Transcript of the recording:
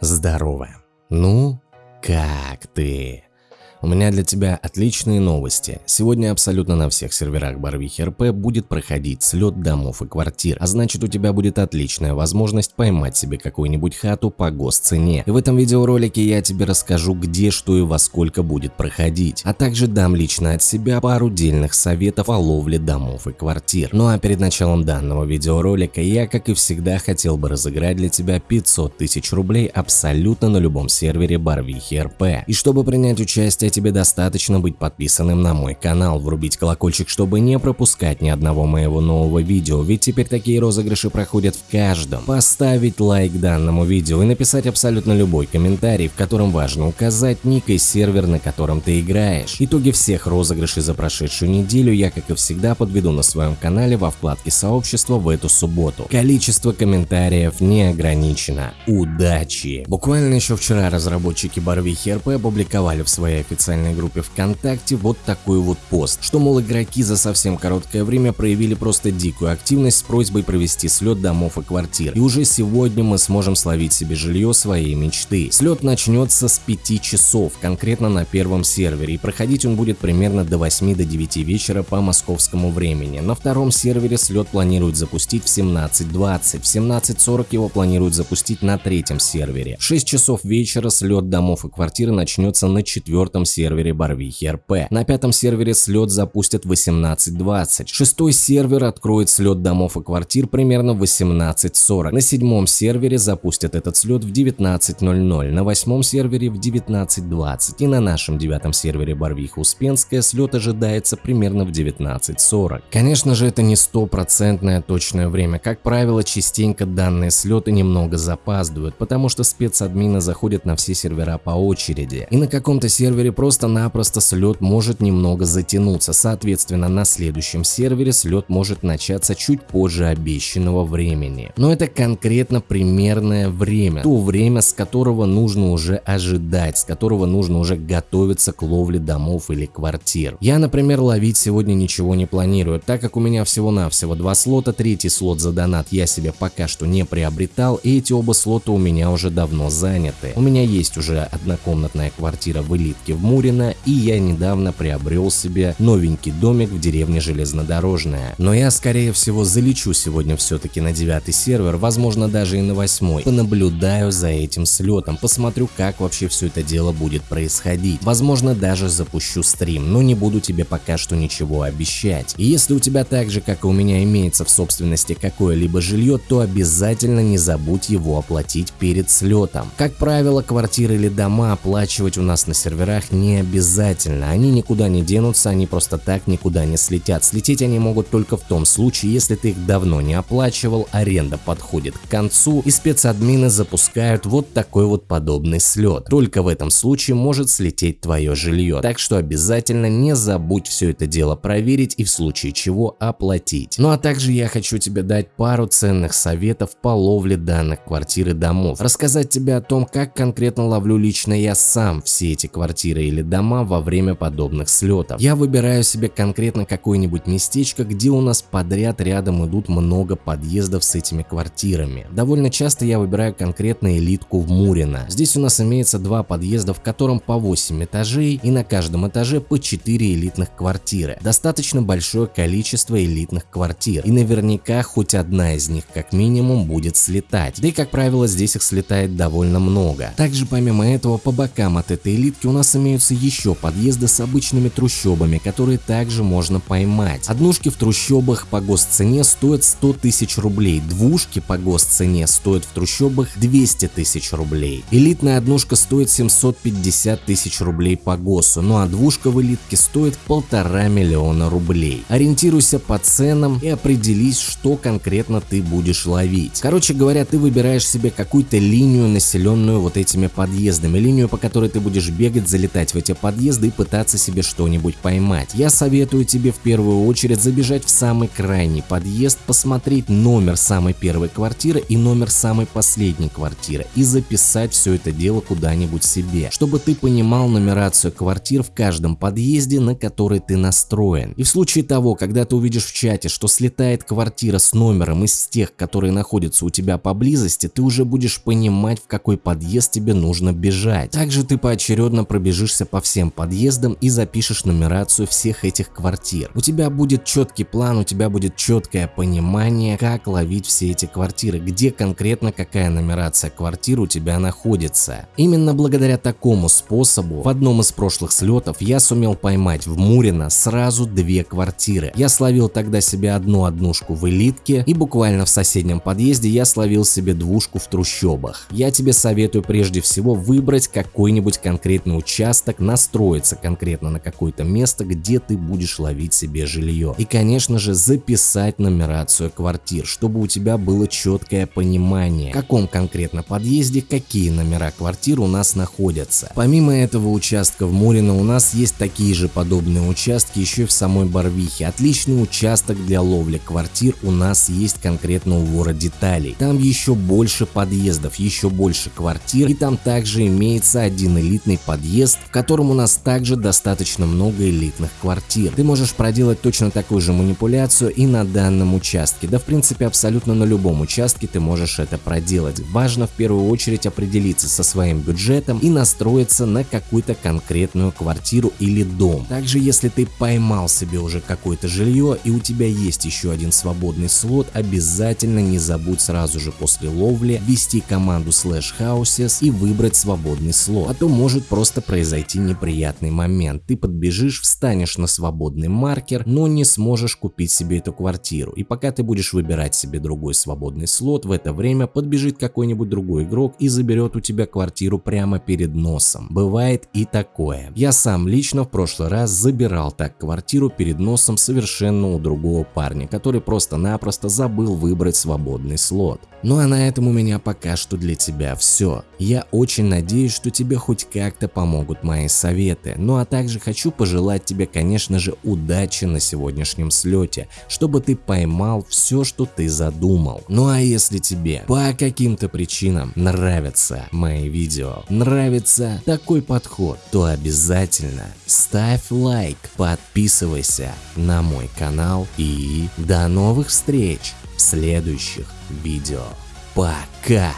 Здорово. Ну, как ты? У меня для тебя отличные новости. Сегодня абсолютно на всех серверах Барвихи РП будет проходить слет домов и квартир, а значит у тебя будет отличная возможность поймать себе какую-нибудь хату по госцене. И в этом видеоролике я тебе расскажу где, что и во сколько будет проходить, а также дам лично от себя пару дельных советов о ловле домов и квартир. Ну а перед началом данного видеоролика я, как и всегда, хотел бы разыграть для тебя 500 тысяч рублей абсолютно на любом сервере Барвихи РП. И чтобы принять участие тебе достаточно быть подписанным на мой канал, врубить колокольчик, чтобы не пропускать ни одного моего нового видео, ведь теперь такие розыгрыши проходят в каждом. Поставить лайк данному видео и написать абсолютно любой комментарий, в котором важно указать ник и сервер, на котором ты играешь. Итоги всех розыгрышей за прошедшую неделю я, как и всегда, подведу на своем канале во вкладке сообщества в эту субботу. Количество комментариев не ограничено. Удачи! Буквально еще вчера разработчики Барвихи РП опубликовали в своей официальной официальной группе ВКонтакте вот такой вот пост, что мол игроки за совсем короткое время проявили просто дикую активность с просьбой провести слет домов и квартир. И уже сегодня мы сможем словить себе жилье своей мечты. Слет начнется с 5 часов, конкретно на первом сервере, и проходить он будет примерно до 8 до 9 вечера по московскому времени. На втором сервере слет планируют запустить в 17.20, в 17.40 его планируют запустить на третьем сервере. В 6 часов вечера слет домов и квартир начнется на четвертом сервере Барвихи РП. На пятом сервере слет запустят в 18.20. Шестой сервер откроет слет домов и квартир примерно в 18.40. На седьмом сервере запустят этот слет в 19.00. На восьмом сервере в 19.20. И на нашем девятом сервере Барвиха Успенская слет ожидается примерно в 19.40. Конечно же это не стопроцентное точное время. Как правило, частенько данные слеты немного запаздывают, потому что спецадмины заходят на все сервера по очереди. И на каком-то сервере просто-напросто слет может немного затянуться, соответственно на следующем сервере слет может начаться чуть позже обещанного времени. Но это конкретно примерное время, то время, с которого нужно уже ожидать, с которого нужно уже готовиться к ловле домов или квартир. Я, например, ловить сегодня ничего не планирую, так как у меня всего-навсего два слота, третий слот за донат я себе пока что не приобретал, и эти оба слота у меня уже давно заняты. У меня есть уже однокомнатная квартира в элитке в Мурино, и я недавно приобрел себе новенький домик в деревне Железнодорожная. Но я скорее всего залечу сегодня все-таки на девятый сервер, возможно даже и на восьмой. Понаблюдаю за этим слетом, посмотрю как вообще все это дело будет происходить. Возможно даже запущу стрим, но не буду тебе пока что ничего обещать. И если у тебя так же как и у меня имеется в собственности какое-либо жилье, то обязательно не забудь его оплатить перед слетом. Как правило, квартиры или дома оплачивать у нас на серверах не обязательно, они никуда не денутся, они просто так никуда не слетят. Слететь они могут только в том случае, если ты их давно не оплачивал, аренда подходит к концу и спецадмины запускают вот такой вот подобный слет. Только в этом случае может слететь твое жилье, так что обязательно не забудь все это дело проверить и в случае чего оплатить. Ну а также я хочу тебе дать пару ценных советов по ловле данных квартир и домов, рассказать тебе о том, как конкретно ловлю лично я сам все эти квартиры или дома во время подобных слетов. Я выбираю себе конкретно какое-нибудь местечко, где у нас подряд рядом идут много подъездов с этими квартирами. Довольно часто я выбираю конкретно элитку в Мурино. Здесь у нас имеется два подъезда, в котором по 8 этажей и на каждом этаже по 4 элитных квартиры. Достаточно большое количество элитных квартир и наверняка хоть одна из них как минимум будет слетать. Да и как правило здесь их слетает довольно много. Также помимо этого по бокам от этой элитки у нас имеются имеются еще подъезды с обычными трущобами, которые также можно поймать. Однушки в трущобах по госцене стоят 100 тысяч рублей, двушки по госцене стоят в трущобах 200 тысяч рублей. Элитная однушка стоит 750 тысяч рублей по ГОСу, ну а двушка в элитке стоит полтора миллиона рублей. Ориентируйся по ценам и определись, что конкретно ты будешь ловить. Короче говоря, ты выбираешь себе какую-то линию, населенную вот этими подъездами, линию, по которой ты будешь бегать, залетать залетать в эти подъезды и пытаться себе что-нибудь поймать. Я советую тебе в первую очередь забежать в самый крайний подъезд, посмотреть номер самой первой квартиры и номер самой последней квартиры и записать все это дело куда-нибудь себе, чтобы ты понимал нумерацию квартир в каждом подъезде, на который ты настроен. И в случае того, когда ты увидишь в чате, что слетает квартира с номером из тех, которые находятся у тебя поблизости, ты уже будешь понимать, в какой подъезд тебе нужно бежать. Также ты поочередно пробежишься по всем подъездам и запишешь нумерацию всех этих квартир. У тебя будет четкий план, у тебя будет четкое понимание, как ловить все эти квартиры, где конкретно какая нумерация квартир у тебя находится. Именно благодаря такому способу в одном из прошлых слетов я сумел поймать в Мурино сразу две квартиры. Я словил тогда себе одну однушку в элитке и буквально в соседнем подъезде я словил себе двушку в трущобах. Я тебе советую прежде всего выбрать какой-нибудь конкретный участок, настроиться конкретно на какое-то место, где ты будешь ловить себе жилье. И конечно же записать нумерацию квартир, чтобы у тебя было четкое понимание, в каком конкретно подъезде какие номера квартир у нас находятся. Помимо этого участка в Мурино у нас есть такие же подобные участки еще и в самой Барвихе. Отличный участок для ловли квартир у нас есть конкретно у вора деталей. Там еще больше подъездов, еще больше квартир и там также имеется один элитный подъезд, в котором у нас также достаточно много элитных квартир. Ты можешь проделать точно такую же манипуляцию и на данном участке. Да в принципе абсолютно на любом участке ты можешь это проделать. Важно в первую очередь определиться со своим бюджетом и настроиться на какую-то конкретную квартиру или дом. Также если ты поймал себе уже какое-то жилье и у тебя есть еще один свободный слот, обязательно не забудь сразу же после ловли ввести команду slash houses и выбрать свободный слот, а то может просто произойти неприятный момент. Ты подбежишь, встанешь на свободный маркер, но не сможешь купить себе эту квартиру. И пока ты будешь выбирать себе другой свободный слот, в это время подбежит какой-нибудь другой игрок и заберет у тебя квартиру прямо перед носом. Бывает и такое. Я сам лично в прошлый раз забирал так квартиру перед носом совершенно у другого парня, который просто-напросто забыл выбрать свободный слот. Ну а на этом у меня пока что для тебя все. Я очень надеюсь, что тебе хоть как-то помогут мои советы. Ну а также хочу пожелать тебе, конечно же, удачи на сегодняшнем слете, чтобы ты поймал все, что ты задумал. Ну а если тебе по каким-то причинам нравятся мои видео, нравится такой подход, то обязательно ставь лайк, подписывайся на мой канал и до новых встреч в следующих видео. Пока!